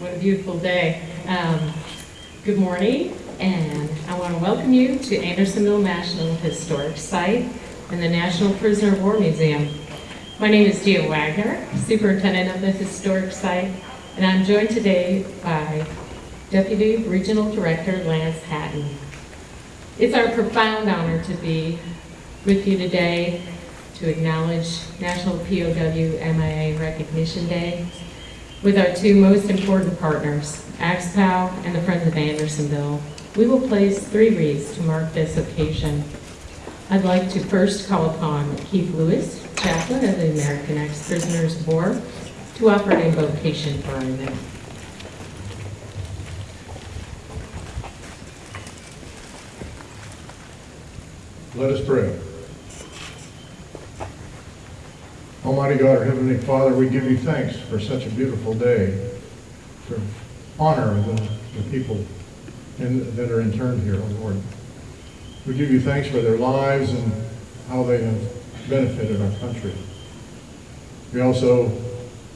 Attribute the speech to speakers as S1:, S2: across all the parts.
S1: What a beautiful day. Um, Good morning, and I want to welcome you to Andersonville National Historic Site and the National Prisoner of War Museum. My name is Gia Wagner, Superintendent of the Historic Site, and I'm joined today by Deputy Regional Director Lance Hatton. It's our profound honor to be with you today to acknowledge National POW MIA Recognition Day with our two most important partners, AXPOW and the Friends of Andersonville. We will place three wreaths to mark this occasion. I'd like to first call upon Keith Lewis, chaplain of the American Ex-Prisoners of War, to offer an invocation for our event.
S2: Let us pray. Almighty God, our Heavenly Father, we give you thanks for such a beautiful day, to honor the, the people in, that are interned here, oh Lord. We give you thanks for their lives and how they have benefited our country. We also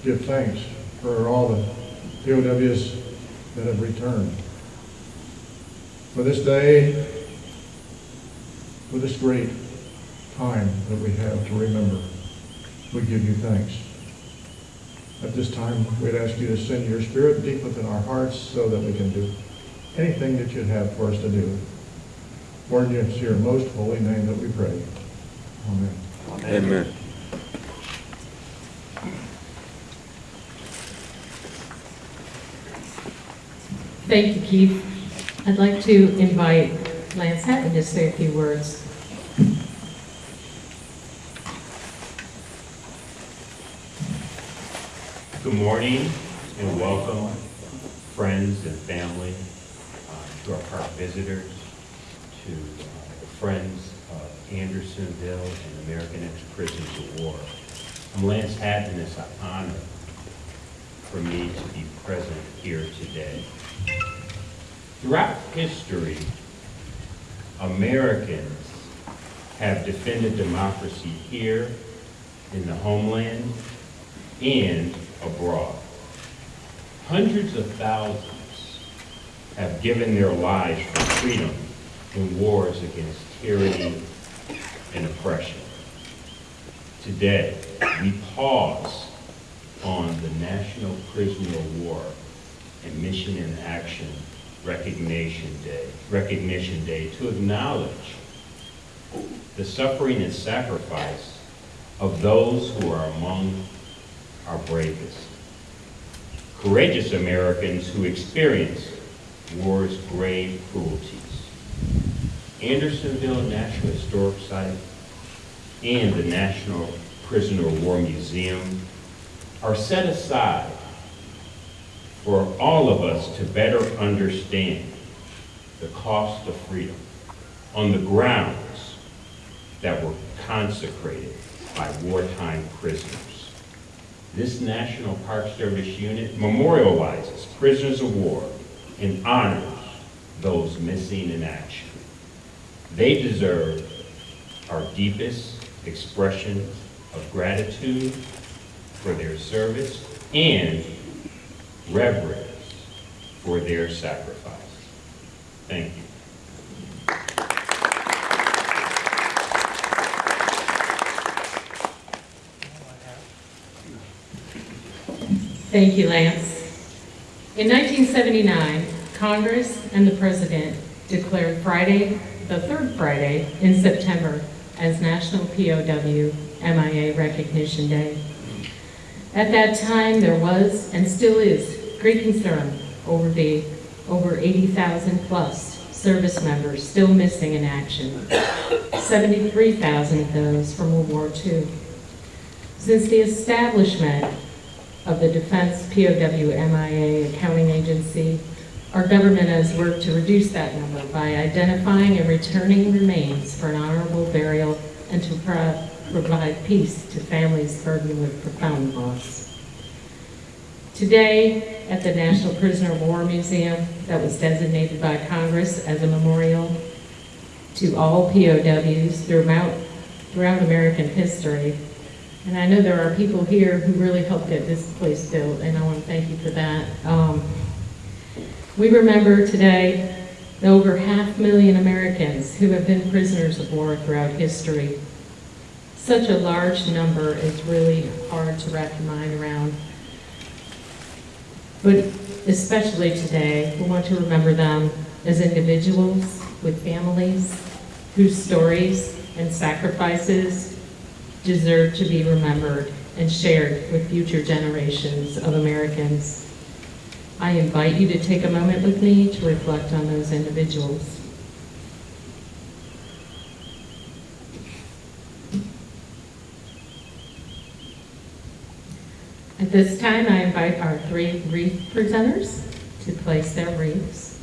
S2: give thanks for all the POWs that have returned. For this day, for this great time that we have to remember. We give you thanks. At this time, we'd ask you to send your spirit deep within our hearts so that we can do anything that you'd have for us to do. For in your most holy name that we pray. Amen.
S3: Amen.
S1: Thank you, Keith. I'd like to invite Lance Hatton to say a few words.
S4: Good morning and welcome, friends and family, uh, to our park visitors, to uh, the friends of Andersonville and American Ex-Prisoners of War. I'm Lance Hatton, it's an honor for me to be present here today. Throughout history, Americans have defended democracy here in the homeland and abroad. Hundreds of thousands have given their lives for freedom in wars against tyranny and oppression. Today, we pause on the National Prisoner of War and Missing in Action Recognition Day, Recognition Day to acknowledge the suffering and sacrifice of those who are among our bravest. Courageous Americans who experience war's grave cruelties. Andersonville National Historic Site and the National Prisoner of War Museum are set aside for all of us to better understand the cost of freedom on the grounds that were consecrated by wartime prisoners. This National Park Service unit memorializes prisoners of war and honors those missing in action. They deserve our deepest expressions of gratitude for their service and reverence for their sacrifice. Thank you.
S1: Thank you, Lance. In 1979, Congress and the President declared Friday, the third Friday in September, as National POW MIA Recognition Day. At that time, there was and still is great concern over the over 80,000 plus service members still missing in action, 73,000 of those from World War II. Since the establishment of the Defense POW MIA Accounting Agency, our government has worked to reduce that number by identifying and returning remains for an honorable burial and to pro provide peace to families burdened with profound loss. Today, at the National Prisoner of War Museum, that was designated by Congress as a memorial to all POWs throughout, throughout American history, And I know there are people here who really helped get this place built, and I want to thank you for that. Um, We remember today the over half million Americans who have been prisoners of war throughout history. Such a large number is really hard to wrap your mind around. But especially today, we want to remember them as individuals with families whose stories and sacrifices deserve to be remembered and shared with future generations of Americans. I invite you to take a moment with me to reflect on those individuals. At this time, I invite our three wreath presenters to place their wreaths.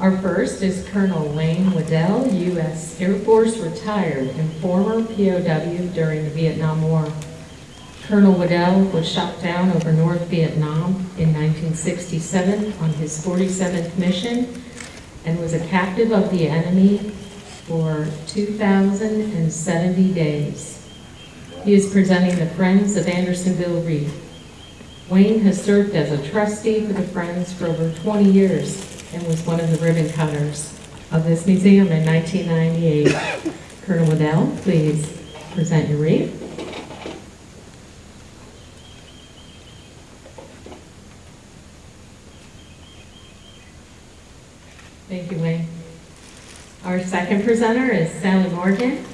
S1: Our first is Colonel Wayne Waddell, U.S. Air Force retired and former POW during the Vietnam War. Colonel Waddell was shot down over North Vietnam in 1967 on his 47th mission and was a captive of the enemy for 2,070 days. He is presenting the Friends of Andersonville wreath. Wayne has served as a trustee for the Friends for over 20 years and was one of the ribbon cutters of this museum in 1998. Colonel Waddell, please present your wreath. Thank you, Wayne. Our second presenter is Sally Morgan.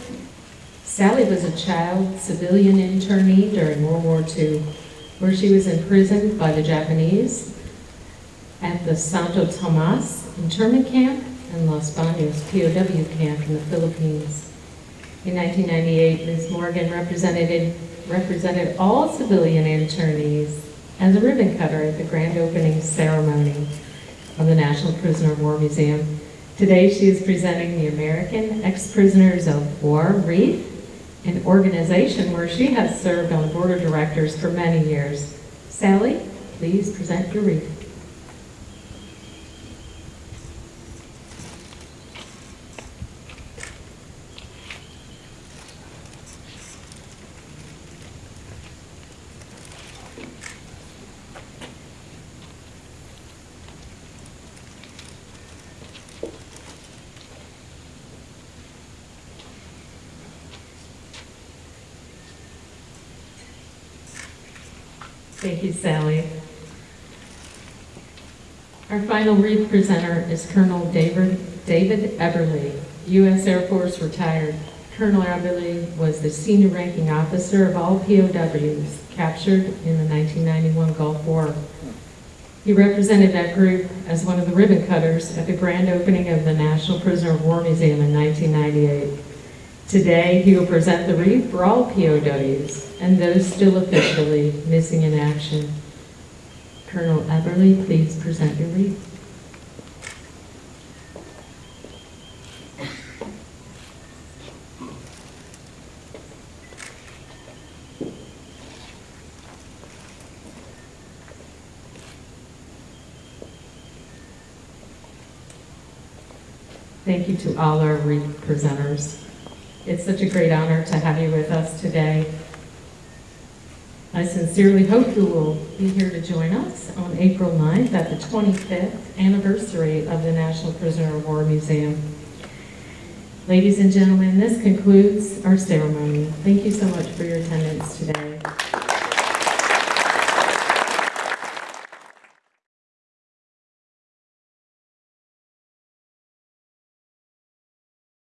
S1: Sally was a child civilian internee during World War II, where she was imprisoned by the Japanese at the Santo Tomas internment camp and Los Baños POW camp in the Philippines. In 1998, Ms. Morgan represented, represented all civilian internees as a ribbon cutter at the grand opening ceremony of the National Prisoner of War Museum. Today, she is presenting the American Ex-Prisoners of War Wreath, an organization where she has served on the board of directors for many years. Sally, please present your wreath. Thank you, Sally. Our final wreath presenter is Colonel David, David Eberly, U.S. Air Force retired. Colonel Eberly was the senior ranking officer of all POWs captured in the 1991 Gulf War. He represented that group as one of the ribbon cutters at the grand opening of the National Prisoner of War Museum in 1998. Today, he will present the wreath for all POWs and those still officially missing in action. Colonel Eberly, please present your wreath. Thank you to all our wreath presenters. It's such a great honor to have you with us today. I sincerely hope you will be here to join us on April 9th at the 25th anniversary of the National Prisoner of War Museum. Ladies and gentlemen, this concludes our ceremony. Thank you so much for your attendance today.